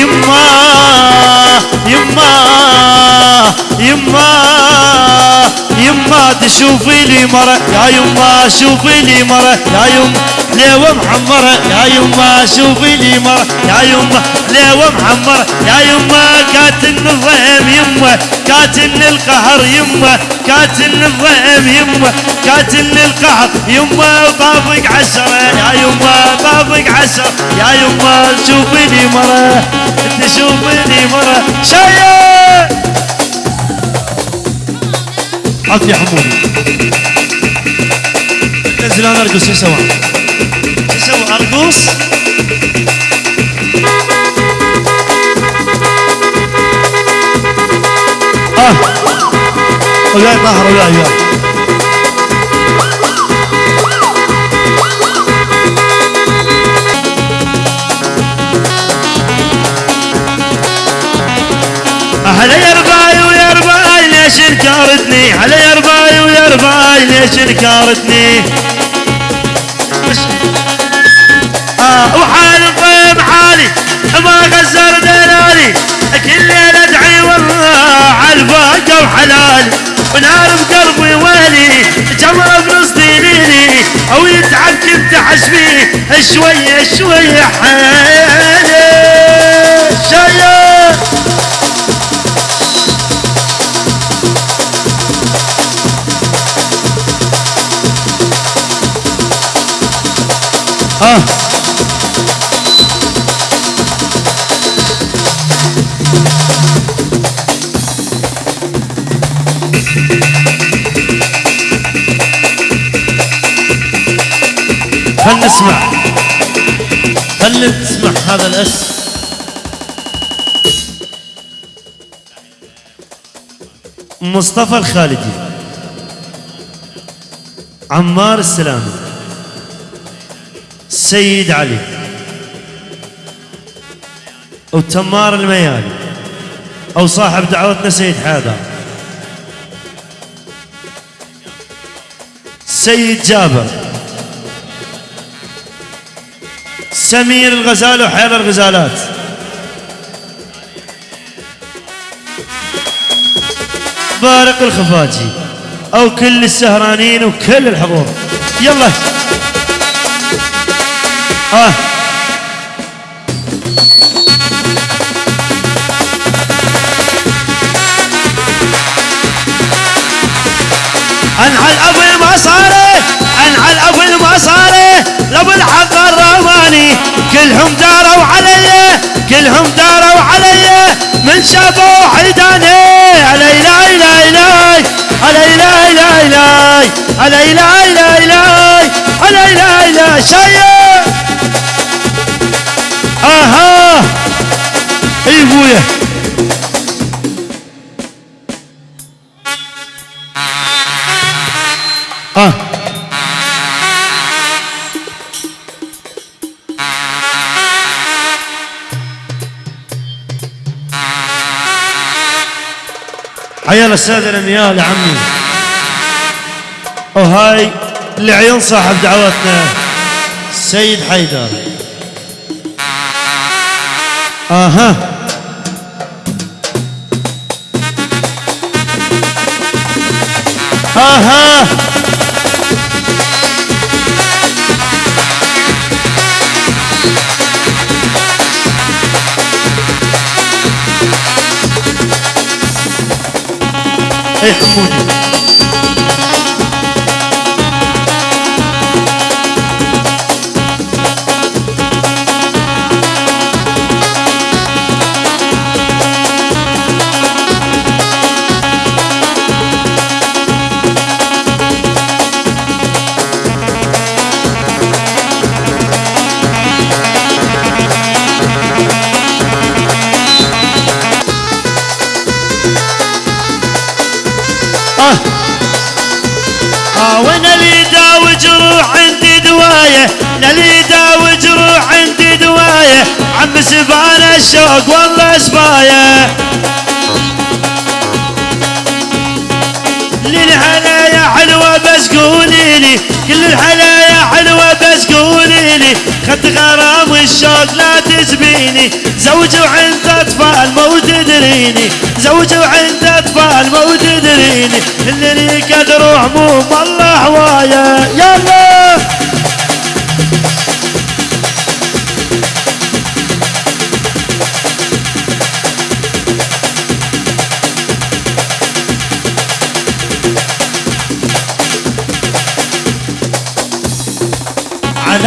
يما يما يما يما تشوفي لي مرة يا يما شوفي لي مرة يا يما ليوة محمرة يا يما شوفي لي مرة يا يما ليوة محمرة يا يما كاتن الضيم يما كاتن القهر يما كاتن الضيم يما كاتن القهر يما طابق عشرة يا يما طابق عشرة يا يما شوفي لي مرة تشوفي لي مرة شايف عطي يا حمودي نزل أنا أرقص؟ شو سوى أرقص؟ آه وياي طاهر وياي وياي انكرتني هلا يا رباي ويا رباي ليش انكرتني آه وحال الضيم حالي ما غزر دلالي كل ليلة ادعي والله على الفاقة وحلالي ونار بقلبي ويلي جمرة بنص دينيني أو يتعب كنت حشبي شوية شوية حالي. شايف؟ خل نسمع؟ خل نسمع هذا الأس؟ مصطفى الخالدي عمار السلامي. سيد علي. وتمار الميالي أو صاحب دعوتنا سيد حيدر سيد جابر. سمير الغزال وحيدر الغزالات. بارق الخفاجي. أو كل السهرانين وكل الحضور. يلا. آه. انحى الاب المصاري انحى الاب المصاري لابو الحق الرماني كلهم داروا علي كلهم داروا علي من شافوا حيداني علي لا لا لا علي لا لا لا علي لا لا لا علي لا لا شيء. أها اي ابويا آه حيا السادة الانيال يا عمي وهاي لعيون صاحب دعوتنا سيد حيدر. أها أها اي حمودي جروح عندي دواية أنا اللي يداوي جروح عندي دواية. عم سبان الشوق والله سبايه للحلايا حلوة بس قولي لي كل الحلايا حلوة بس قولي لي. عيني خد غرام الشوق لا تجبيني زوج وعند أطفال مو تدريني زوج وعند أطفال مو تدريني اللي قدر هموم الله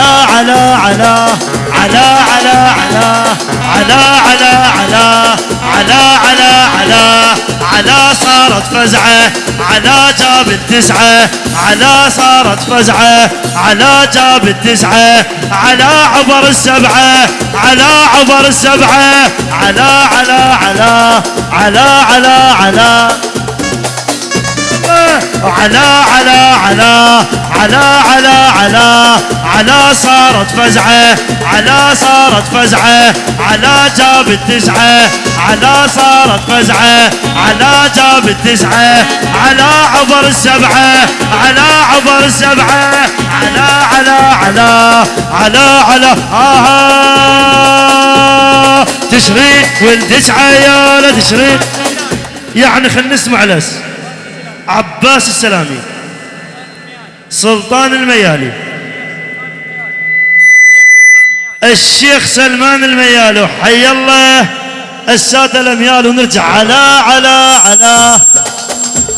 على على على على على على على على على على على على صارت فزعة على جاب التسعة على صارت فزعة على جاب التسعة على عبر السبعة على عبر السبعة على على على على على على على على على على على على على صارت فزعة على صارت فزعة على جاب التسعة على صارت فزعة على جاب التسعة على عبر السبعة على عبر السبعة على على على على على آه تشرين والتسعة يا لا تشرين يعني خلينا نسمع لس. عباس السلامي سلطان الميالي. الشيخ سلمان الميالي حي الله. السادة الأميال ونرجع. على على على.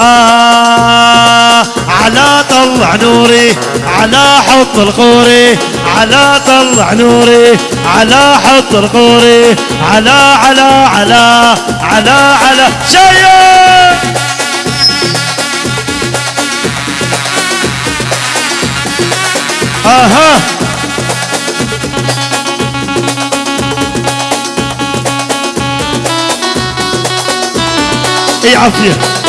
آه على طلع نوري على حط القوري. على طلع نوري على حط القوري. على على على. على على. شيء آها. اي عافية.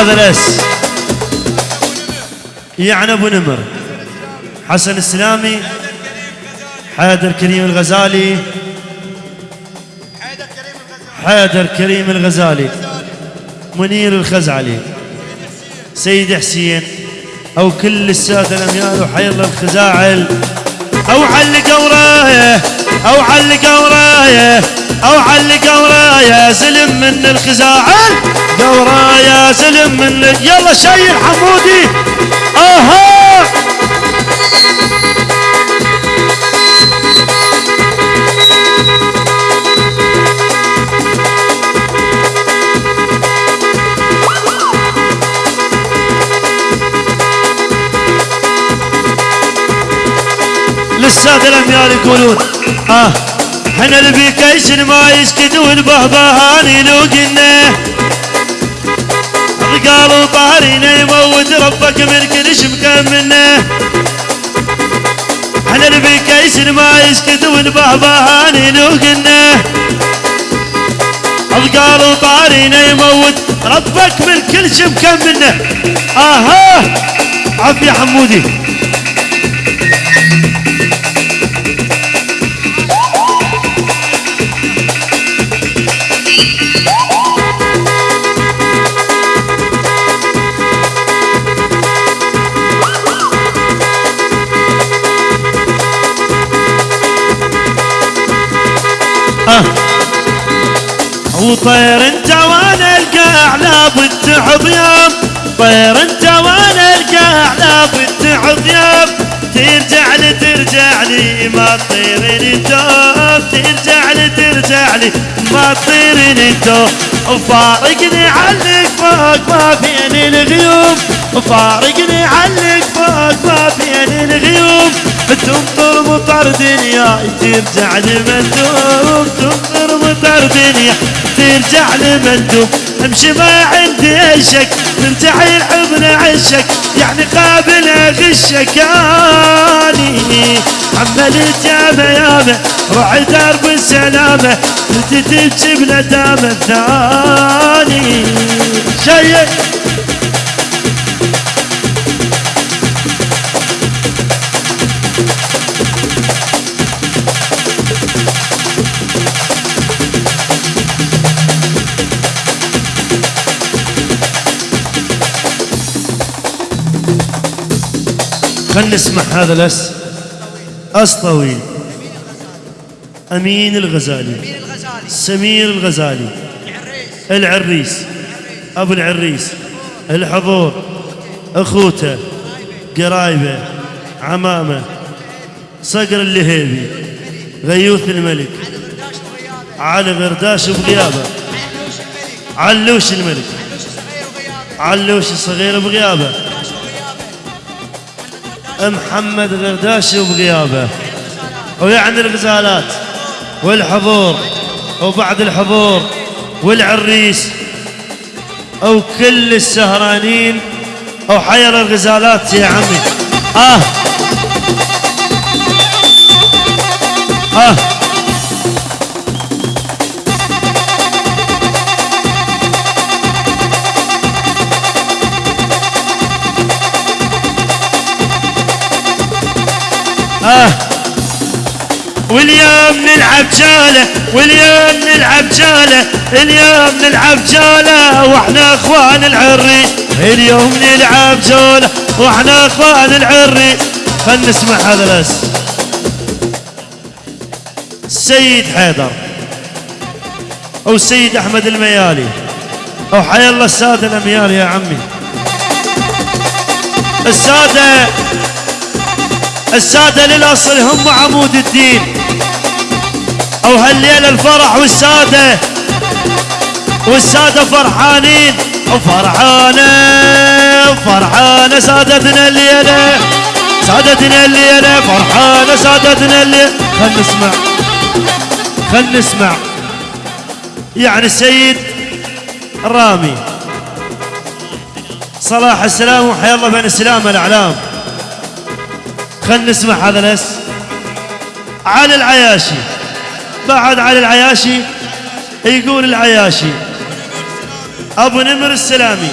هذا الأس. يعني أبو نمر. حسن السلامي حيدر كريم الغزالي. حيدر كريم الغزالي. منير الخزعلي. سيد حسين. أو كل السادة الأميال وحي الله الخزاعل. أو علق ورايه أو علق ورايه أو علق ورايه سلم من الخزاعل. ورايه سلم من يلا شيل حمودي. أها! للسادة الأميال يقولون آه إحنا البيكيشن ما يسكت والبهبهاني لو قلنا. القلب وطهري يموت ربك من كل شبكه منه إحنا كيس ما يسكت ونبهبه هاني نوقنه القلب وطهري يموت ربك من كل شبكه منه آها! يا حمودي. Thank you. وطير انت وأنا القاع لابد تحض يوم طير انت وأنا القاع لابد تحض يوم ترجع لي ترجع لي ما تطيرني توب ترجع لي ترجع لي ما تطيرني توب وفارقني عليك فوق ما فيني الغيوم. وفارقني عليك فوق ما فيني الغيوم. تمطر مطر دنياي ترجع لي مندوب تمطر مطر دنيا ترجع لمندوب. امشي ما عندي شك ترجع الحضن عشك. يعني قابل أغشك أني. حملت ياما ياما روح درب السلامة انت تبكي بندامة الثاني. شيء خلنا نسمع هذا الأس اس طويل أمين الغزالي. سمير الغزالي. العريس. العريس. أبو العريس. الحضور. أخوته. قرايبه. عمامه. صقر اللهيبي. غيوث الملك. علي غرداش بغيابه علوش الملك. علوش الصغير علوش الصغير بغيابه محمد غرداش بغيابه ويعني الغزالات والحضور وبعد الحضور والعريس أو كل السهرانين أو حير الغزالات يا عمي. آه. آه. آه. واليوم نلعب جالة واليوم نلعب جالة اليوم نلعب جالة وإحنا اخوان العري. اليوم نلعب جولة وإحنا اخوان العري. خلنا نسمع هذا الأس. السيد حيدر أو السيد أحمد الميالي. أو حي الله السادة الأميال يا عمي. السادة السادة للأصل هم عمود الدين. أو هالليلة الفرح والسادة. والسادة فرحانين. وفرحانة فرحانة سادتنا الليلة. سادتنا الليلة فرحانة سادتنا الليلة. خل نسمع. خل نسمع. يعني السيد الرامي صلاح السلام وحيا الله بين السلام الأعلام خلنا نسمع هذا الأس. علي العياشي. بعد علي العياشي يقول العياشي. أبو نمر السلامي.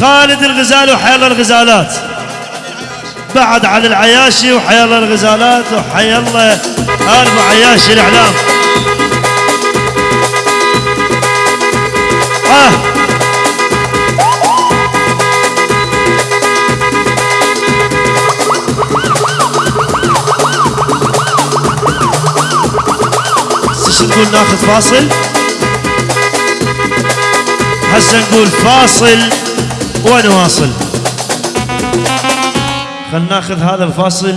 خالد الغزالي وحيا الله الغزالات. بعد علي العياشي وحيا الله الغزالات. وحيا الله. أبو عياشي الإعلام. نقول ناخذ فاصل. هسه نقول فاصل ونواصل خلنا ناخذ هذا الفاصل.